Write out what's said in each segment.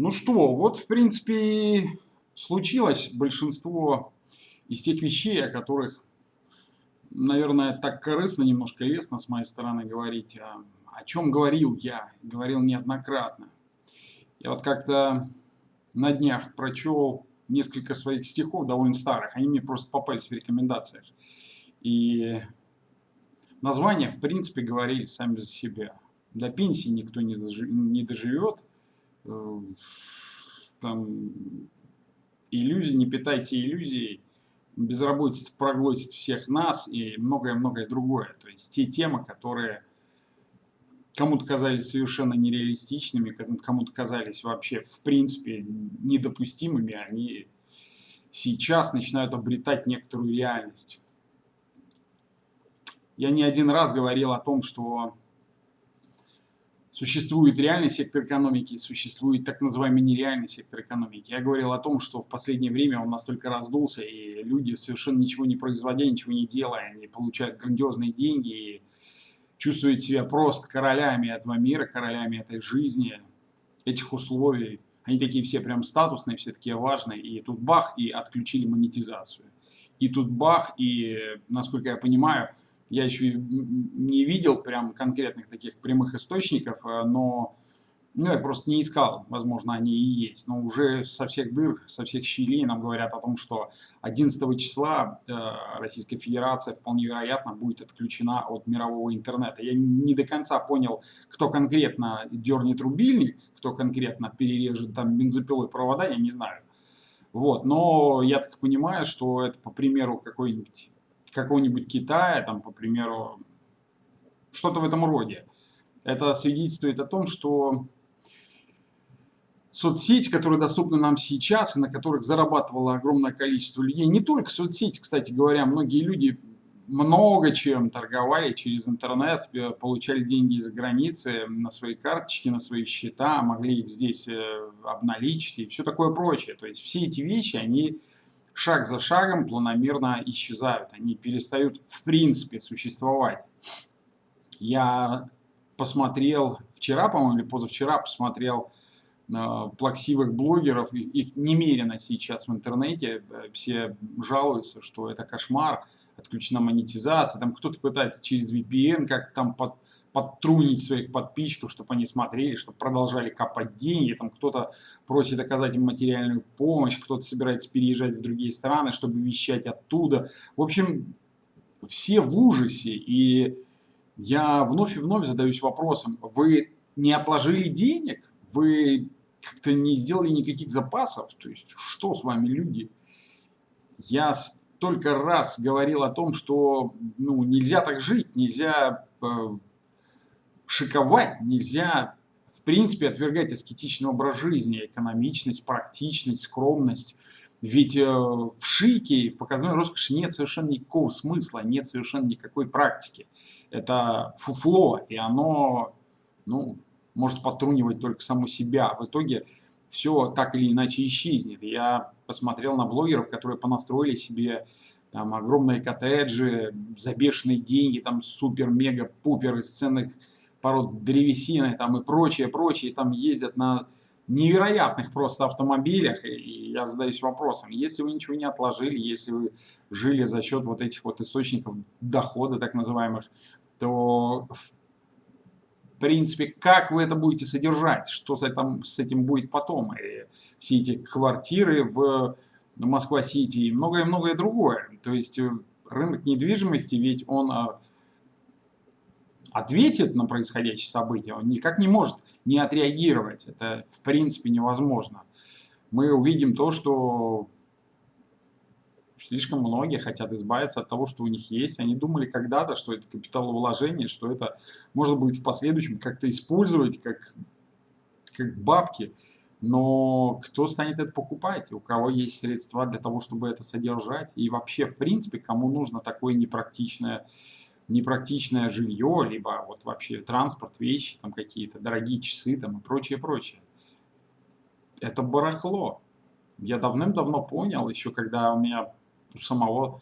Ну что, вот в принципе случилось большинство из тех вещей, о которых, наверное, так корыстно, немножко лестно с моей стороны говорить, о, о чем говорил я, говорил неоднократно. Я вот как-то на днях прочел несколько своих стихов, довольно старых, они мне просто попались в рекомендациях. И названия, в принципе, говорили сами за себя. До пенсии никто не доживет, Э, там, иллюзии, не питайте иллюзий, безработица проглотит всех нас и многое-многое другое. То есть те темы, которые кому-то казались совершенно нереалистичными, кому-то казались вообще в принципе недопустимыми, они сейчас начинают обретать некоторую реальность. Я не один раз говорил о том, что Существует реальный сектор экономики, существует так называемый нереальный сектор экономики. Я говорил о том, что в последнее время он настолько раздулся, и люди, совершенно ничего не производя, ничего не делая, они получают грандиозные деньги и чувствуют себя просто королями этого мира, королями этой жизни, этих условий. Они такие все прям статусные, все такие важные. И тут бах, и отключили монетизацию. И тут бах, и, насколько я понимаю, я еще не видел прям конкретных таких прямых источников, э, но ну, я просто не искал, возможно, они и есть. Но уже со всех дыр, со всех щелей нам говорят о том, что 11 числа э, Российская Федерация вполне вероятно будет отключена от мирового интернета. Я не до конца понял, кто конкретно дернет рубильник, кто конкретно перережет там бензопилой провода, я не знаю. Вот, но я так понимаю, что это по примеру какой-нибудь какого-нибудь Китая, там, по примеру, что-то в этом роде. Это свидетельствует о том, что соцсети, которые доступны нам сейчас и на которых зарабатывало огромное количество людей, не только соцсети, кстати говоря, многие люди много чем торговали через интернет, э, получали деньги из-за границы на свои карточки, на свои счета, могли их здесь э, обналичить и все такое прочее. То есть все эти вещи, они шаг за шагом планомерно исчезают. Они перестают в принципе существовать. Я посмотрел вчера, по-моему, или позавчера посмотрел плаксивых блогеров, их немерено сейчас в интернете, все жалуются, что это кошмар, отключена монетизация, там кто-то пытается через VPN как там под, подтрунить своих подписчиков, чтобы они смотрели, чтобы продолжали копать деньги, там кто-то просит оказать им материальную помощь, кто-то собирается переезжать в другие страны, чтобы вещать оттуда. В общем, все в ужасе, и я вновь и вновь задаюсь вопросом, вы не отложили денег? Вы как-то не сделали никаких запасов? То есть, что с вами, люди? Я столько раз говорил о том, что ну, нельзя так жить, нельзя э, шиковать, нельзя в принципе отвергать аскетичный образ жизни, экономичность, практичность, скромность. Ведь э, в шике и в показной роскоши нет совершенно никакого смысла, нет совершенно никакой практики. Это фуфло, и оно ну, может потрунивать только само себя. В итоге все так или иначе исчезнет. Я посмотрел на блогеров, которые понастроили себе там огромные коттеджи за бешеные деньги, там супер-мега-пупер из ценных пород древесины там и прочее, прочее, там ездят на невероятных просто автомобилях, и я задаюсь вопросом, если вы ничего не отложили, если вы жили за счет вот этих вот источников дохода, так называемых, то принципе, как вы это будете содержать, что с этим, с этим будет потом, и все эти квартиры в Москва-Сити и многое-многое другое. То есть э, рынок недвижимости, ведь он а, ответит на происходящее событие, он никак не может не отреагировать. Это в принципе невозможно. Мы увидим то, что слишком многие хотят избавиться от того, что у них есть. Они думали когда-то, что это капиталовложение, что это можно будет в последующем как-то использовать как, как бабки. Но кто станет это покупать? У кого есть средства для того, чтобы это содержать? И вообще, в принципе, кому нужно такое непрактичное непрактичное жилье, либо вот вообще транспорт, вещи там какие-то, дорогие часы там и прочее, прочее. Это барахло. Я давным-давно понял, еще когда у меня у самого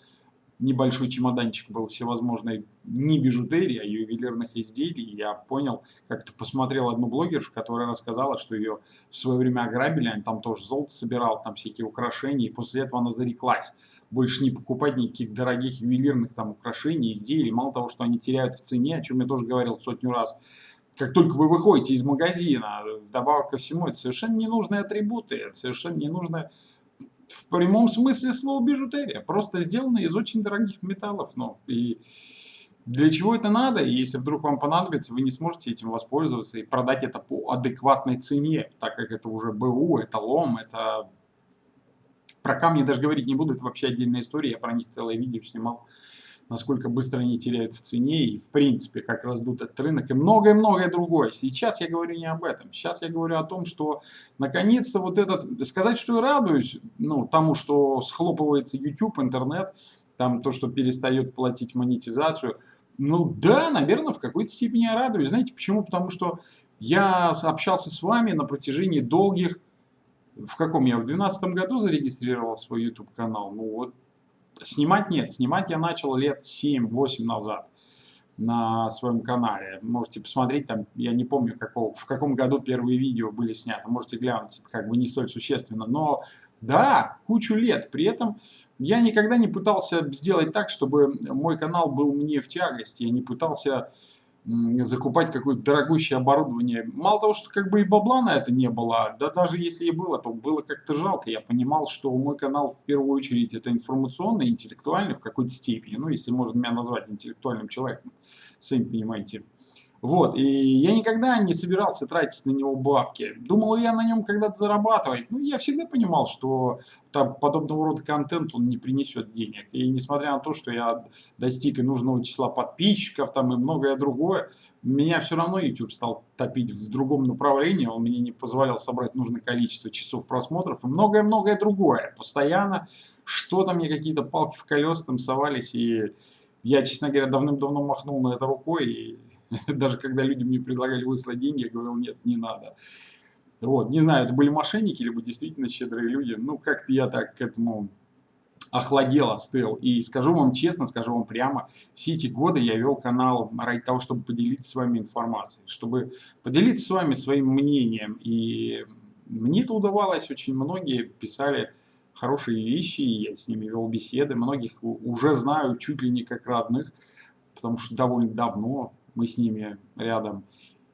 небольшой чемоданчик был всевозможной не бижутерии, а ювелирных изделий. Я понял, как-то посмотрел одну блогершу, которая рассказала, что ее в свое время ограбили, она там тоже золото собирала, там всякие украшения, и после этого она зареклась больше не покупать никаких дорогих ювелирных там украшений, изделий. Мало того, что они теряют в цене, о чем я тоже говорил сотню раз, как только вы выходите из магазина, вдобавок ко всему, это совершенно ненужные атрибуты, это совершенно ненужная в прямом смысле слова бижутерия, просто сделано из очень дорогих металлов. Ну, и для чего это надо? И если вдруг вам понадобится, вы не сможете этим воспользоваться и продать это по адекватной цене, так как это уже БУ, это лом, это... Про камни даже говорить не буду, это вообще отдельная история, я про них целое видео снимал насколько быстро они теряют в цене и в принципе как раздут этот рынок и многое-многое другое. Сейчас я говорю не об этом. Сейчас я говорю о том, что наконец-то вот этот, сказать, что я радуюсь ну, тому, что схлопывается YouTube, интернет, там то, что перестает платить монетизацию, ну да, наверное, в какой-то степени я радуюсь. Знаете почему? Потому что я общался с вами на протяжении долгих, в каком я, в 2012 году зарегистрировал свой YouTube канал, ну вот Снимать нет. Снимать я начал лет 7-8 назад на своем канале. Можете посмотреть, там, я не помню, какого, в каком году первые видео были сняты. Можете глянуть, это как бы не столь существенно. Но да, кучу лет. При этом я никогда не пытался сделать так, чтобы мой канал был мне в тягость. Я не пытался закупать какое-то дорогущее оборудование. Мало того, что как бы и бабла на это не было, да даже если и было, то было как-то жалко. Я понимал, что мой канал в первую очередь это информационный, интеллектуальный в какой-то степени. Ну, если можно меня назвать интеллектуальным человеком, сами понимаете. Вот, и я никогда не собирался тратить на него бабки. Думал я на нем когда-то зарабатывать? Ну, я всегда понимал, что там, подобного рода контент он не принесет денег. И несмотря на то, что я достиг и нужного числа подписчиков там и многое другое, меня все равно YouTube стал топить в другом направлении. Он мне не позволял собрать нужное количество часов просмотров и многое-многое другое. Постоянно что-то мне какие-то палки в колеса там совались. И я, честно говоря, давным-давно махнул на это рукой и Даже когда люди мне предлагали выслать деньги, я говорил, нет, не надо. Вот, не знаю, это были мошенники, либо действительно щедрые люди. Ну, как-то я так к этому охладел, остыл. И скажу вам честно, скажу вам прямо, все эти годы я вел канал ради того, чтобы поделиться с вами информацией, чтобы поделиться с вами своим мнением. И мне это удавалось, очень многие писали хорошие вещи, я с ними вел беседы, многих уже знаю чуть ли не как родных, потому что довольно давно мы с ними рядом.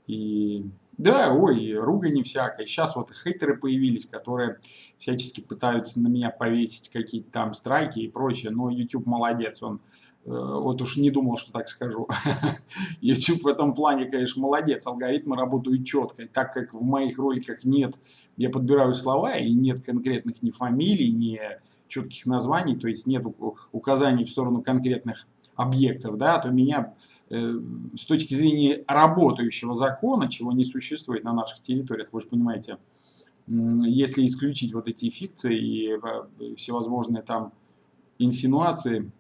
И да, ой, ругань всякая. Сейчас вот хейтеры появились, которые всячески пытаются на меня повесить какие-то там страйки и прочее. Но YouTube молодец, он э, вот уж не думал, что так скажу. YouTube в этом плане, конечно, молодец. Алгоритмы работают четко. Так как в моих роликах нет, я подбираю слова, и нет конкретных ни фамилий, ни четких названий, то есть нет указаний в сторону конкретных объектов, да, то меня с точки зрения работающего закона, чего не существует на наших территориях, вы же понимаете, если исключить вот эти фикции и э, всевозможные там инсинуации,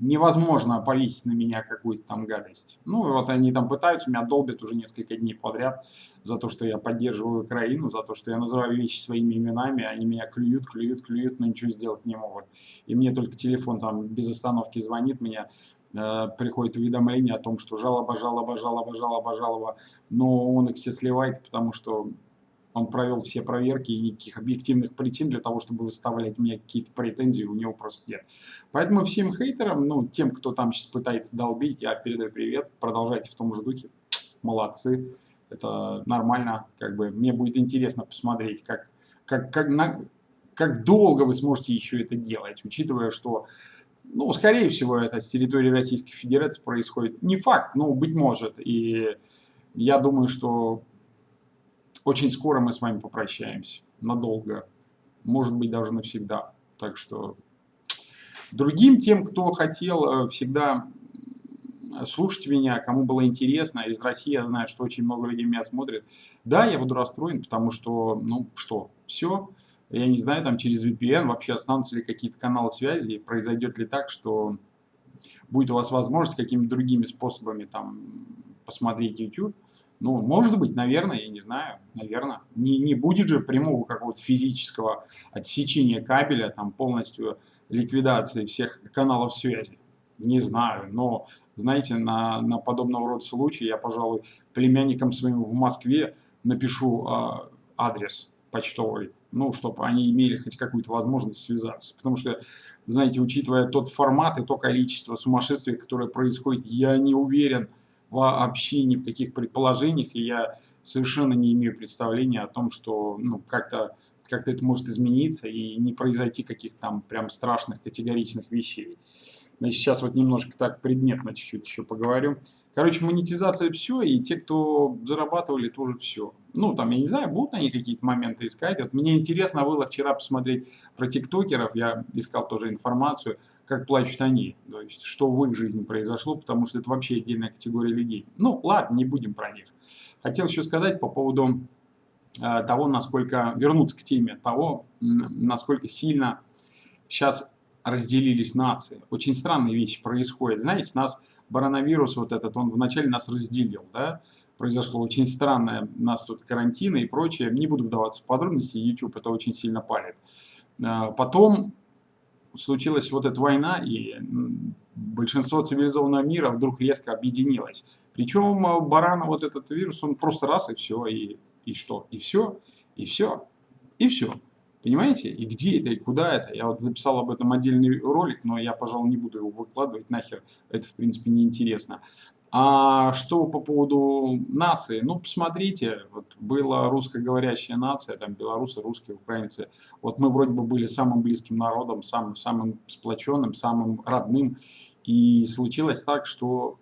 невозможно повесить на меня какую-то там гадость. Ну, вот они там пытаются, меня долбят уже несколько дней подряд за то, что я поддерживаю Украину, за то, что я называю вещи своими именами, они меня клюют, клюют, клюют, но ничего сделать не могут. И мне только телефон там без остановки звонит, меня Э, приходит уведомление о том, что жалоба, жалоба, жалоба, жалоба, жалоба, но он их все сливает, потому что он провел все проверки и никаких объективных причин для того, чтобы выставлять мне какие-то претензии, у него просто нет. Поэтому всем хейтерам, ну, тем, кто там сейчас пытается долбить, я передаю привет, продолжайте в том же духе, молодцы, это нормально, как бы, мне будет интересно посмотреть, как, как, как, на, как долго вы сможете еще это делать, учитывая, что ну, скорее всего, это с территории Российской Федерации происходит. Не факт, но быть может. И я думаю, что очень скоро мы с вами попрощаемся. Надолго. Может быть, даже навсегда. Так что другим тем, кто хотел э, всегда слушать меня, кому было интересно, из России я знаю, что очень много людей меня смотрят. Да, я буду расстроен, потому что, ну что, все, я не знаю, там через VPN вообще останутся ли какие-то каналы связи, и произойдет ли так, что будет у вас возможность какими-то другими способами там посмотреть YouTube, Ну, может быть, наверное, я не знаю, наверное. Не, не будет же прямого какого-то физического отсечения кабеля, там полностью ликвидации всех каналов связи. Не знаю, но, знаете, на, на подобного рода случаи я, пожалуй, племянникам своим в Москве напишу э, адрес почтовый, ну, чтобы они имели хоть какую-то возможность связаться. Потому что, знаете, учитывая тот формат и то количество сумасшествия, которое происходит, я не уверен вообще ни в каких предположениях, и я совершенно не имею представления о том, что ну, как-то как, -то, это может измениться и не произойти каких-то там прям страшных категоричных вещей. Значит, сейчас вот немножко так предметно чуть-чуть еще поговорю. Короче, монетизация все, и те, кто зарабатывали, тоже все. Ну, там, я не знаю, будут они какие-то моменты искать. Вот мне интересно было вчера посмотреть про тиктокеров, я искал тоже информацию, как плачут они, то есть, что в их жизни произошло, потому что это вообще отдельная категория людей. Ну, ладно, не будем про них. Хотел еще сказать по поводу э, того, насколько, вернуться к теме того, насколько сильно сейчас разделились нации. Очень странные вещи происходят. Знаете, нас коронавирус вот этот, он вначале нас разделил, да, произошло очень странное, нас тут карантины и прочее, не буду вдаваться в подробности, YouTube это очень сильно палит. А, потом случилась вот эта война, и большинство цивилизованного мира вдруг резко объединилось. Причем а, барана вот этот вирус, он просто раз и все, и, и что? И все, и все, и все. Понимаете? И где это, и куда это? Я вот записал об этом отдельный ролик, но я, пожалуй, не буду его выкладывать нахер. Это, в принципе, неинтересно. А что по поводу нации? Ну, посмотрите, вот была русскоговорящая нация, там белорусы, русские, украинцы. Вот мы вроде бы были самым близким народом, самым, самым сплоченным, самым родным. И случилось так, что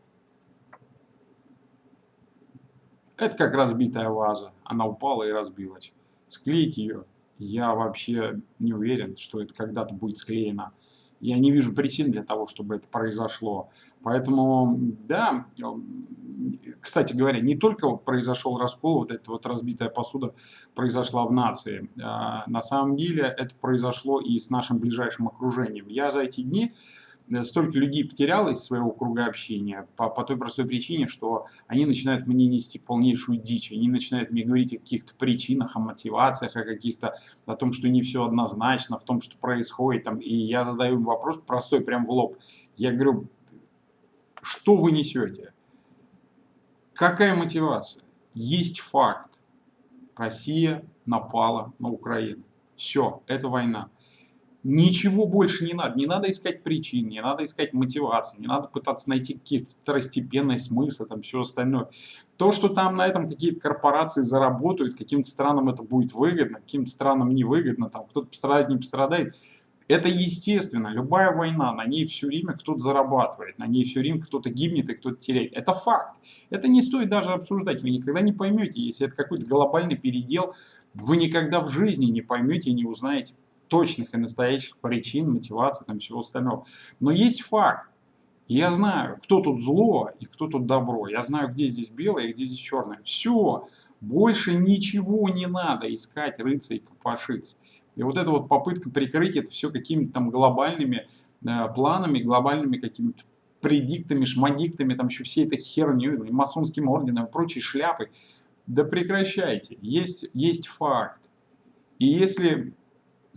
это как разбитая ваза. Она упала и разбилась. Склеить ее я вообще не уверен, что это когда-то будет склеено. Я не вижу причин для того, чтобы это произошло. Поэтому, да, кстати говоря, не только произошел раскол, вот эта вот разбитая посуда произошла в нации. А, на самом деле это произошло и с нашим ближайшим окружением. Я за эти дни Э, столько людей потерял из своего круга общения по, по той простой причине, что они начинают мне нести полнейшую дичь, они начинают мне говорить о каких-то причинах, о мотивациях, о каких-то, о том, что не все однозначно, в том, что происходит. Там, и я задаю им вопрос простой, прям в лоб. Я говорю, что вы несете? Какая мотивация? Есть факт. Россия напала на Украину. Все, это война. Ничего больше не надо. Не надо искать причин, не надо искать мотивации, не надо пытаться найти какие-то второстепенные смыслы, там все остальное. То, что там на этом какие-то корпорации заработают, каким-то странам это будет выгодно, каким-то странам невыгодно, там кто-то пострадает, не пострадает, это естественно. Любая война, на ней все время кто-то зарабатывает, на ней все время кто-то гибнет и кто-то теряет. Это факт. Это не стоит даже обсуждать. Вы никогда не поймете, если это какой-то глобальный передел, вы никогда в жизни не поймете и не узнаете точных и настоящих причин, мотивации, там всего остального. Но есть факт. я знаю, кто тут зло и кто тут добро. Я знаю, где здесь белое и где здесь черное. Все. Больше ничего не надо искать, рыться и копошиться. И вот эта вот попытка прикрыть это все какими-то там глобальными э, планами, глобальными какими-то предиктами, шмадиктами, там еще всей этой херней, масонским орденом прочей шляпой. Да прекращайте. Есть, есть факт. И если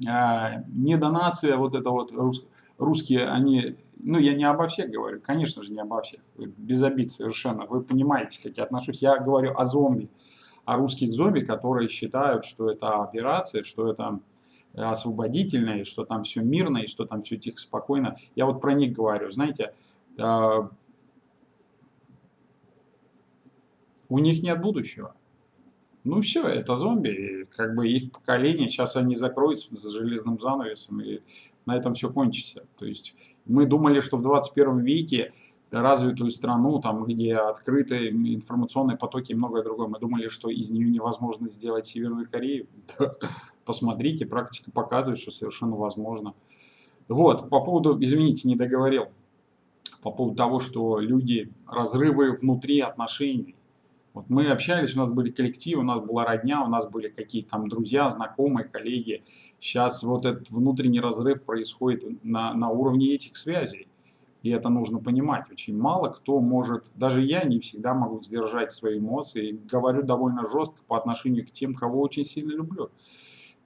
а, не донация, вот это вот рус, русские, они, ну я не обо всех говорю, конечно же не обо всех, без обид совершенно, вы понимаете, как я отношусь, я говорю о зомби, о русских зомби, которые считают, что это операция, что это освободительное, что там все мирно, и что там все тихо, спокойно. Я вот про них говорю, знаете, а, у них нет будущего. Ну все, это зомби, как бы их поколение, сейчас они закроются за железным занавесом, и на этом все кончится. То есть мы думали, что в 21 веке развитую страну, там, где открыты информационные потоки и многое другое, мы думали, что из нее невозможно сделать Северную Корею. Посмотрите, практика показывает, что совершенно возможно. Вот, по поводу, извините, не договорил, по поводу того, что люди, разрывы внутри отношений, вот мы общались, у нас были коллективы, у нас была родня, у нас были какие-то там друзья, знакомые, коллеги. Сейчас вот этот внутренний разрыв происходит на, на уровне этих связей. И это нужно понимать. Очень мало кто может, даже я не всегда могу сдержать свои эмоции. Говорю довольно жестко по отношению к тем, кого очень сильно люблю.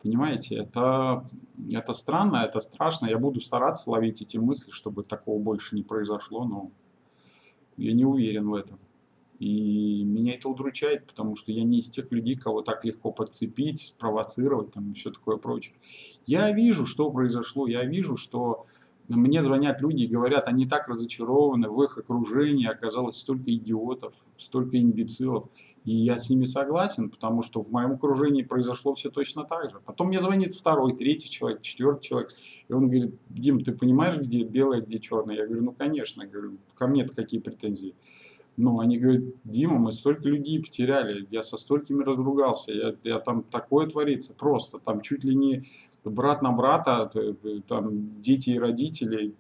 Понимаете, это, это странно, это страшно. Я буду стараться ловить эти мысли, чтобы такого больше не произошло, но я не уверен в этом. И меня это удручает, потому что я не из тех людей, кого так легко подцепить, спровоцировать там все такое прочее. Я вижу, что произошло, я вижу, что мне звонят люди и говорят, они так разочарованы, в их окружении оказалось столько идиотов, столько имбецилов. И я с ними согласен, потому что в моем окружении произошло все точно так же. Потом мне звонит второй, третий человек, четвертый человек, и он говорит, Дим, ты понимаешь, где белое, где черное? Я говорю, ну конечно, я говорю, ко мне-то какие претензии? Ну, они говорят, Дима, мы столько людей потеряли, я со столькими разругался, я, я там такое творится просто, там чуть ли не брат на брата, там дети и родители,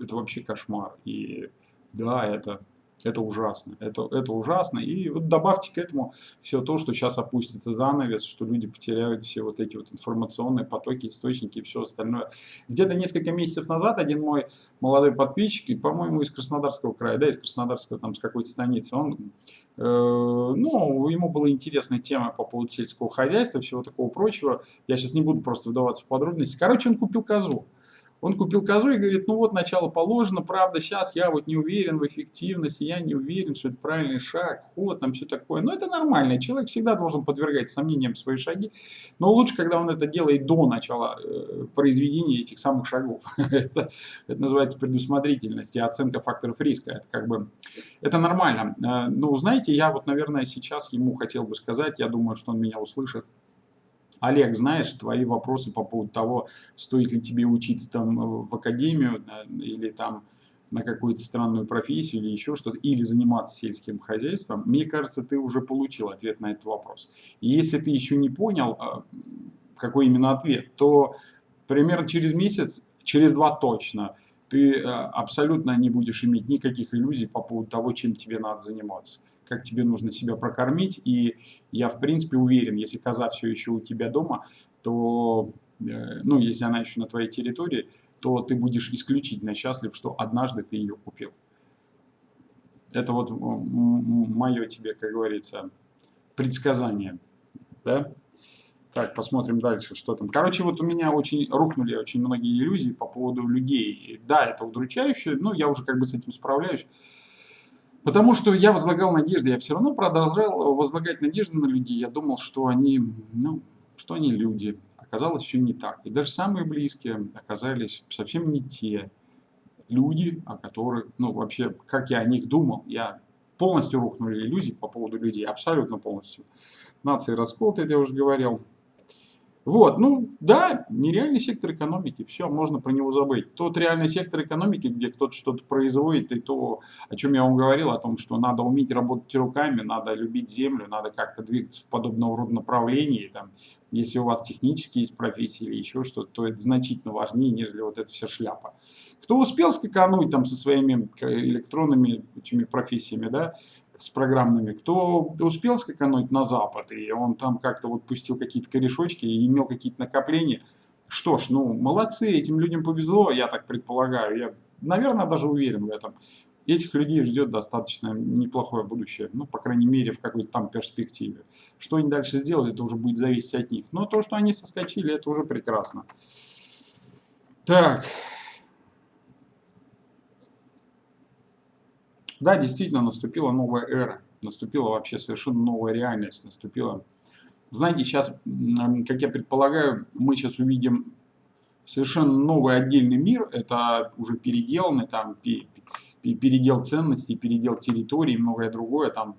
это вообще кошмар. И да, это это ужасно. Это, это ужасно. И вот добавьте к этому все то, что сейчас опустится занавес, что люди потеряют все вот эти вот информационные потоки, источники и все остальное. Где-то несколько месяцев назад один мой молодой подписчик, по-моему, из Краснодарского края, да, из Краснодарского, там, с какой-то станицы, он, э, ну, ему была интересная тема по поводу сельского хозяйства, всего такого прочего. Я сейчас не буду просто вдаваться в подробности. Короче, он купил козу. Он купил козу и говорит, ну вот начало положено, правда, сейчас я вот не уверен в эффективности, я не уверен, что это правильный шаг, ход, там все такое. Но это нормально, человек всегда должен подвергать сомнениям свои шаги, но лучше, когда он это делает до начала э, произведения этих самых шагов. это, это называется предусмотрительность и оценка факторов риска. Это как бы, это нормально. Э, ну, знаете, я вот, наверное, сейчас ему хотел бы сказать, я думаю, что он меня услышит, Олег, знаешь, твои вопросы по поводу того, стоит ли тебе учиться там э, в академию или там на какую-то странную профессию или еще что-то, или заниматься сельским хозяйством, мне кажется, ты уже получил ответ на этот вопрос. И если ты еще не понял, а, какой именно ответ, то примерно через месяц, через два точно, ты э, абсолютно не будешь иметь никаких иллюзий по поводу того, чем тебе надо заниматься как тебе нужно себя прокормить. И я, в принципе, уверен, если коза все еще у тебя дома, то, э, ну, если она еще на твоей территории, то ты будешь исключительно счастлив, что однажды ты ее купил. Это вот мое тебе, как говорится, предсказание. Да? Так, посмотрим дальше, что там. Короче, вот у меня очень рухнули очень многие иллюзии по поводу людей. Да, это удручающе, но я уже как бы с этим справляюсь. Потому что я возлагал надежды, я все равно продолжал возлагать надежды на людей. Я думал, что они, ну, что они люди. Оказалось, все не так. И даже самые близкие оказались совсем не те люди, о которых, ну, вообще, как я о них думал. Я полностью рухнули иллюзии по поводу людей, абсолютно полностью. Нации расколоты, я уже говорил. Вот, ну да, нереальный сектор экономики, все, можно про него забыть. Тот реальный сектор экономики, где кто-то что-то производит, и то, о чем я вам говорил, о том, что надо уметь работать руками, надо любить землю, надо как-то двигаться в подобного рода направлении. Там, если у вас технические есть профессии или еще что-то, то это значительно важнее, нежели вот эта вся шляпа. Кто успел скакануть там со своими электронными этими профессиями, да, с программными, кто успел скакануть на Запад, и он там как-то вот пустил какие-то корешочки и имел какие-то накопления, что ж, ну, молодцы, этим людям повезло, я так предполагаю, я, наверное, даже уверен в этом. Этих людей ждет достаточно неплохое будущее, ну, по крайней мере, в какой-то там перспективе. Что они дальше сделают, это уже будет зависеть от них. Но то, что они соскочили, это уже прекрасно. Так, Да, действительно, наступила новая эра, наступила вообще совершенно новая реальность, наступила... Знаете, сейчас, как я предполагаю, мы сейчас увидим совершенно новый отдельный мир, это уже переделанный, там, передел ценностей, передел территории и многое другое, там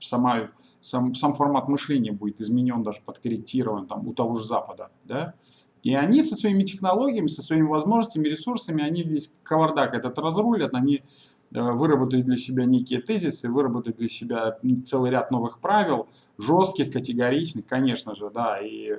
сама, сам, сам формат мышления будет изменен, даже подкорректирован там, у того же Запада, да, и они со своими технологиями, со своими возможностями, ресурсами, они весь кавардак этот разрулят, они выработать для себя некие тезисы, выработать для себя целый ряд новых правил, жестких, категоричных, конечно же, да, и,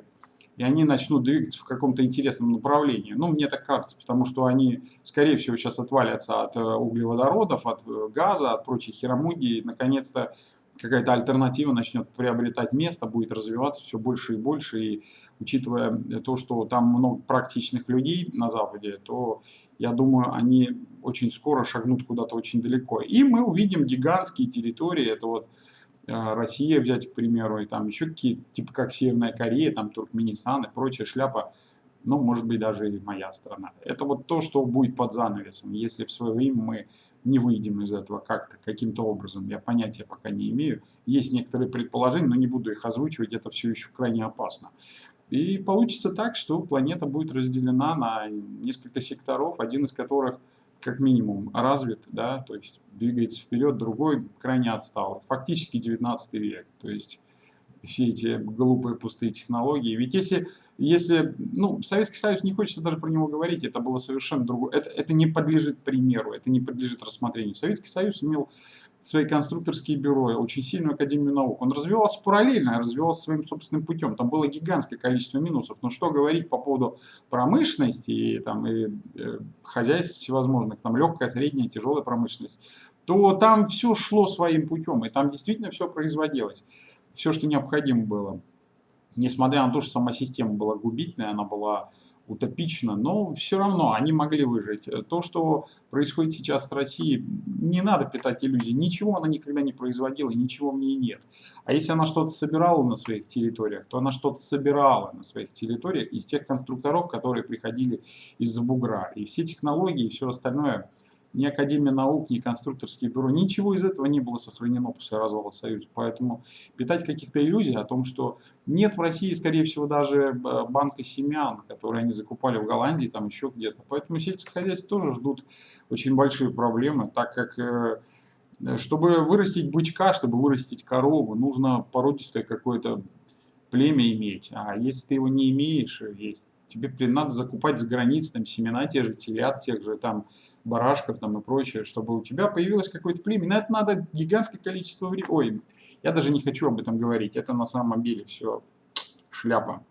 и они начнут двигаться в каком-то интересном направлении. Ну, мне так кажется, потому что они, скорее всего, сейчас отвалятся от э, углеводородов, от э, газа, от прочих херомудий, наконец-то какая-то альтернатива начнет приобретать место, будет развиваться все больше и больше. И учитывая то, что там много практичных людей на Западе, то я думаю, они очень скоро шагнут куда-то очень далеко. И мы увидим гигантские территории, это вот э, Россия взять, к примеру, и там еще какие-то, типа как Северная Корея, там Туркменистан и прочая шляпа, ну, может быть, даже и моя страна. Это вот то, что будет под занавесом, если в свое время мы не выйдем из этого как-то, каким-то образом. Я понятия пока не имею. Есть некоторые предположения, но не буду их озвучивать, это все еще крайне опасно. И получится так, что планета будет разделена на несколько секторов, один из которых как минимум развит, да, то есть двигается вперед, другой крайне отстал. Фактически 19 век, то есть все эти глупые пустые технологии. Ведь если, если ну, Советский Союз, не хочется даже про него говорить, это было совершенно другое. Это, это не подлежит примеру, это не подлежит рассмотрению. Советский Союз имел свои конструкторские бюро, очень сильную Академию наук. Он развивался параллельно, развивался своим собственным путем. Там было гигантское количество минусов. Но что говорить по поводу промышленности и, там, и э, хозяйств всевозможных, там легкая, средняя, тяжелая промышленность, то там все шло своим путем, и там действительно все производилось все, что необходимо было. Несмотря на то, что сама система была губительная, она была утопична, но все равно они могли выжить. То, что происходит сейчас в России, не надо питать иллюзий. Ничего она никогда не производила, ничего в ней нет. А если она что-то собирала на своих территориях, то она что-то собирала на своих территориях из тех конструкторов, которые приходили из-за бугра. И все технологии и все остальное – ни Академия наук, ни конструкторские бюро, ничего из этого не было сохранено после развала Союза. Поэтому питать каких-то иллюзий о том, что нет в России, скорее всего, даже э, банка семян, которые они закупали в Голландии, там еще где-то. Поэтому сельское хозяйство тоже ждут очень большие проблемы, так как э, чтобы вырастить бычка, чтобы вырастить корову, нужно породистое какое-то племя иметь. А если ты его не имеешь, есть, тебе надо закупать за границей там, семена тех же телят, тех же там барашков там и прочее, чтобы у тебя появилось какое-то племя. На это надо гигантское количество времени. Ой, я даже не хочу об этом говорить. Это на самом деле все шляпа.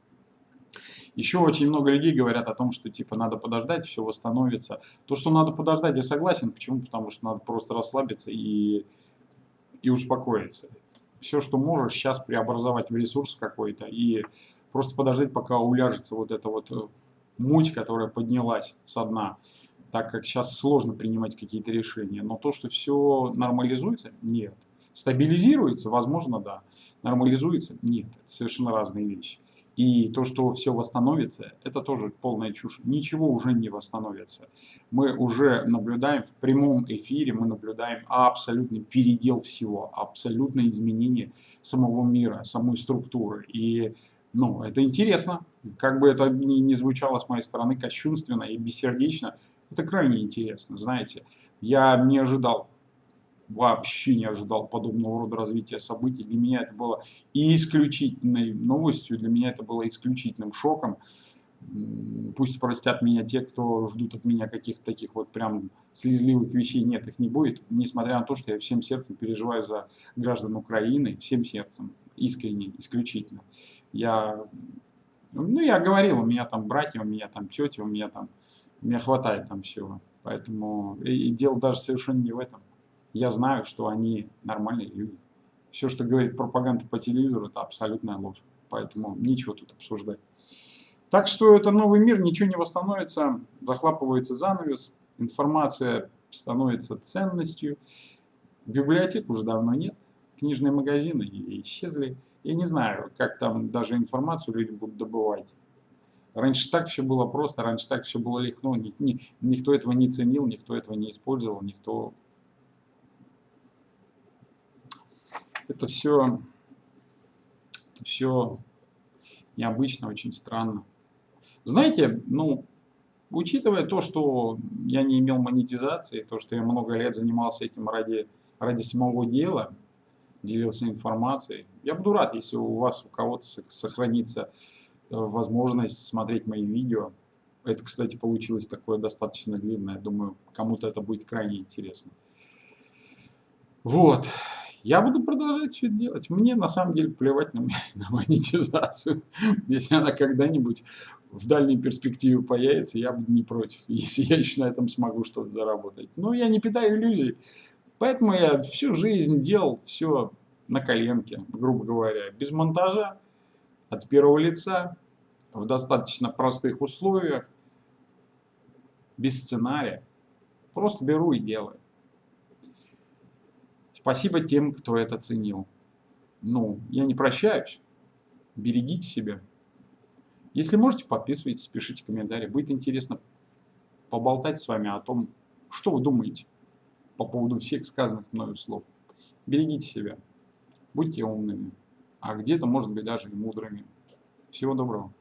Еще очень много людей говорят о том, что типа надо подождать, все восстановится. То, что надо подождать, я согласен. Почему? Потому что надо просто расслабиться и, и успокоиться. Все, что можешь, сейчас преобразовать в ресурс какой-то и просто подождать, пока уляжется вот эта вот э, муть, которая поднялась со дна так как сейчас сложно принимать какие-то решения. Но то, что все нормализуется, нет. Стабилизируется, возможно, да. Нормализуется, нет. Это совершенно разные вещи. И то, что все восстановится, это тоже полная чушь. Ничего уже не восстановится. Мы уже наблюдаем в прямом эфире, мы наблюдаем абсолютный передел всего, абсолютное изменение самого мира, самой структуры. И ну, это интересно. Как бы это ни, ни звучало с моей стороны кощунственно и бессердечно, это крайне интересно, знаете. Я не ожидал, вообще не ожидал подобного рода развития событий. Для меня это было исключительной новостью, для меня это было исключительным шоком. Пусть простят меня те, кто ждут от меня каких-то таких вот прям слезливых вещей. Нет, их не будет. Несмотря на то, что я всем сердцем переживаю за граждан Украины, всем сердцем, искренне, исключительно. Я, ну, я говорил, у меня там братья, у меня там тети, у меня там мне хватает там всего. Поэтому и, и дело даже совершенно не в этом. Я знаю, что они нормальные люди. Все, что говорит пропаганда по телевизору, это абсолютная ложь. Поэтому ничего тут обсуждать. Так что это новый мир, ничего не восстановится, захлапывается занавес, информация становится ценностью. Библиотек уже давно нет, книжные магазины исчезли. Я не знаю, как там даже информацию люди будут добывать. Раньше так все было просто, раньше так все было легко, ни, ни, никто этого не ценил, никто этого не использовал, никто... Это все, все необычно, очень странно. Знаете, ну, учитывая то, что я не имел монетизации, то, что я много лет занимался этим ради, ради самого дела, делился информацией, я буду рад, если у вас, у кого-то сохранится возможность смотреть мои видео. Это, кстати, получилось такое достаточно длинное. Думаю, кому-то это будет крайне интересно. Вот. Я буду продолжать все это делать. Мне на самом деле плевать на, на монетизацию. Если она когда-нибудь в дальней перспективе появится, я буду не против, если я еще на этом смогу что-то заработать. Но я не питаю иллюзий. Поэтому я всю жизнь делал все на коленке, грубо говоря, без монтажа, от первого лица, в достаточно простых условиях, без сценария. Просто беру и делаю. Спасибо тем, кто это ценил. Ну, я не прощаюсь. Берегите себя. Если можете, подписывайтесь, пишите комментарии. Будет интересно поболтать с вами о том, что вы думаете по поводу всех сказанных мною слов. Берегите себя. Будьте умными. А где-то, может быть, даже и мудрыми. Всего доброго.